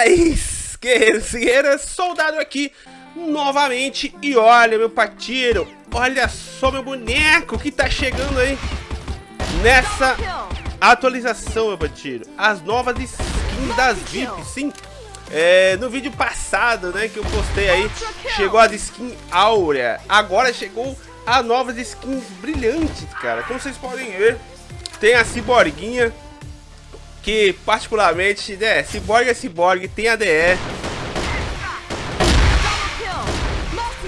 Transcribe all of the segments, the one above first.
Fala esquerda, soldado aqui novamente. E olha meu patiro, olha só meu boneco que tá chegando aí nessa atualização meu patiro, as novas skins das VIP, sim, é, no vídeo passado né, que eu postei aí, chegou as skins áurea, agora chegou as novas skins brilhantes cara, como vocês podem ver, tem a ciborguinha que particularmente, né, Cyborg é Cyborg, tem ADE.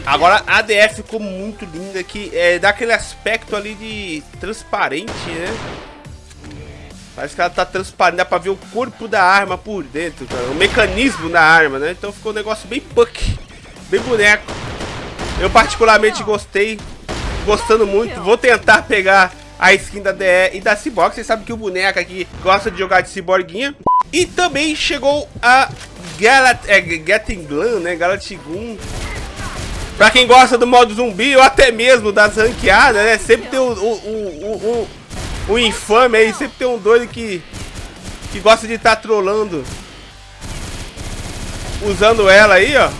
Agora a ADE ficou muito linda, que é, dá aquele aspecto ali de transparente, né? Parece que ela tá transparente, dá pra ver o corpo da arma por dentro, cara, o mecanismo da arma, né? Então ficou um negócio bem punk, bem boneco. Eu particularmente gostei, gostando muito, vou tentar pegar a skin da DE e da Cyborg. Vocês sabem que o boneco aqui gosta de jogar de Cyborguinha. E também chegou a Galat é, Getting Glam, né? Galatigun. Pra quem gosta do modo zumbi ou até mesmo das ranqueadas, né? Sempre tem o, o, o, o, o infame aí, sempre tem um doido que, que gosta de estar tá trolando. Usando ela aí, ó.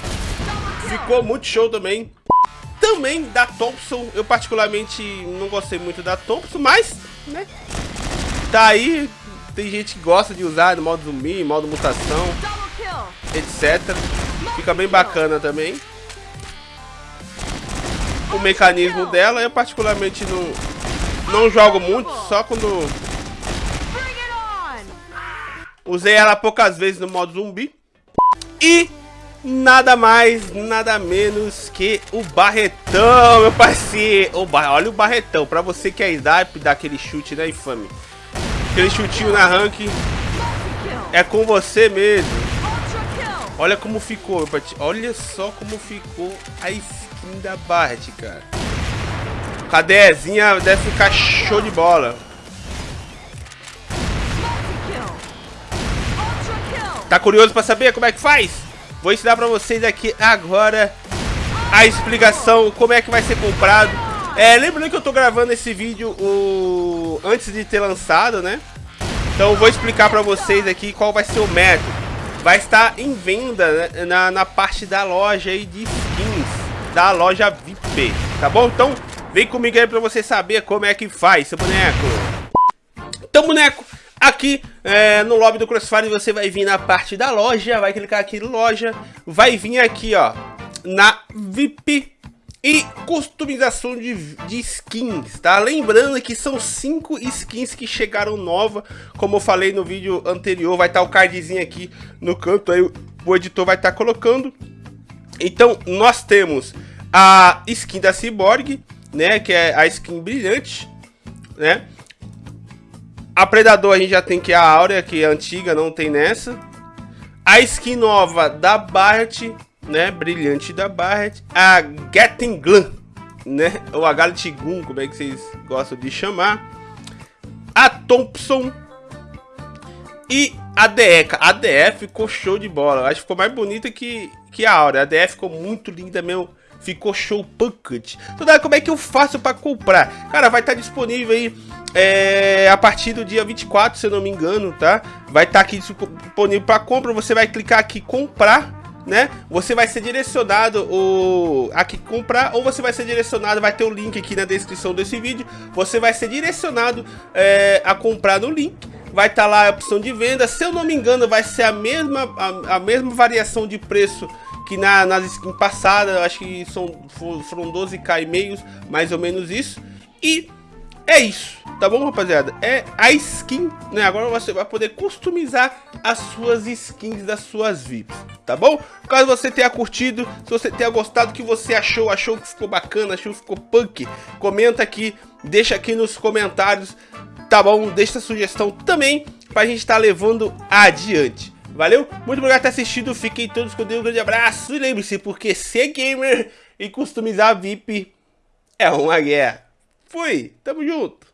Ficou muito show também também da Thompson. Eu particularmente não gostei muito da Thompson, mas, né? Tá aí, tem gente que gosta de usar no modo zumbi, modo mutação, etc. Fica bem bacana também. O mecanismo dela, eu particularmente não, não jogo muito, só quando... Usei ela poucas vezes no modo zumbi. E nada mais, nada menos que o Barretão, meu parceiro. O bar... Olha o Barretão, pra você que é snipe, dá aquele chute, né, infame? Aquele chutinho na rank. É com você mesmo. Olha como ficou, olha só como ficou a skin da Barret, cara. Cadezinha deve ficar show de bola. Tá curioso pra saber como é que faz? Vou ensinar pra vocês aqui agora a explicação, como é que vai ser comprado. É, lembrando que eu tô gravando esse vídeo o... antes de ter lançado, né? Então vou explicar pra vocês aqui qual vai ser o método. Vai estar em venda né, na, na parte da loja aí de skins, da loja VIP, tá bom? Então vem comigo aí pra você saber como é que faz, seu boneco. Então, boneco, Aqui é, no lobby do Crossfire você vai vir na parte da loja, vai clicar aqui em loja, vai vir aqui ó, na VIP e customização de, de skins, tá? Lembrando que são cinco skins que chegaram nova, como eu falei no vídeo anterior, vai estar tá o cardzinho aqui no canto, aí o editor vai estar tá colocando. Então nós temos a skin da Cyborg, né, que é a skin brilhante, né? A Predador a gente já tem que é a Áurea, que é antiga, não tem nessa. A skin nova da Barret, né? Brilhante da Barret. A Getting Glam, né? Ou a Galtigun, como é que vocês gostam de chamar. A Thompson. E a DE. A DE ficou show de bola. Acho que ficou mais bonita que, que a Áurea. A DE ficou muito linda mesmo. Ficou show pocket. Então, como é que eu faço para comprar? Cara, vai estar disponível aí é, a partir do dia 24, se eu não me engano, tá? Vai estar tá aqui disponível para compra, você vai clicar aqui comprar, né? Você vai ser direcionado o aqui comprar ou você vai ser direcionado, vai ter o link aqui na descrição desse vídeo, você vai ser direcionado é, a comprar no link. Vai estar tá lá a opção de venda, se eu não me engano vai ser a mesma, a, a mesma variação de preço que na, nas skins passadas, acho que são, foram 12k e meios, mais ou menos isso. E é isso, tá bom, rapaziada? É a skin, né? Agora você vai poder customizar as suas skins das suas VIPs, tá bom? Caso você tenha curtido, se você tenha gostado, o que você achou, achou que ficou bacana, achou que ficou punk, comenta aqui, deixa aqui nos comentários, tá bom? Deixa a sugestão também pra gente estar tá levando adiante. Valeu? Muito obrigado por ter assistido. Fiquem todos com Deus. Um grande abraço. E lembre-se, porque ser gamer e customizar VIP é uma guerra. Fui. Tamo junto.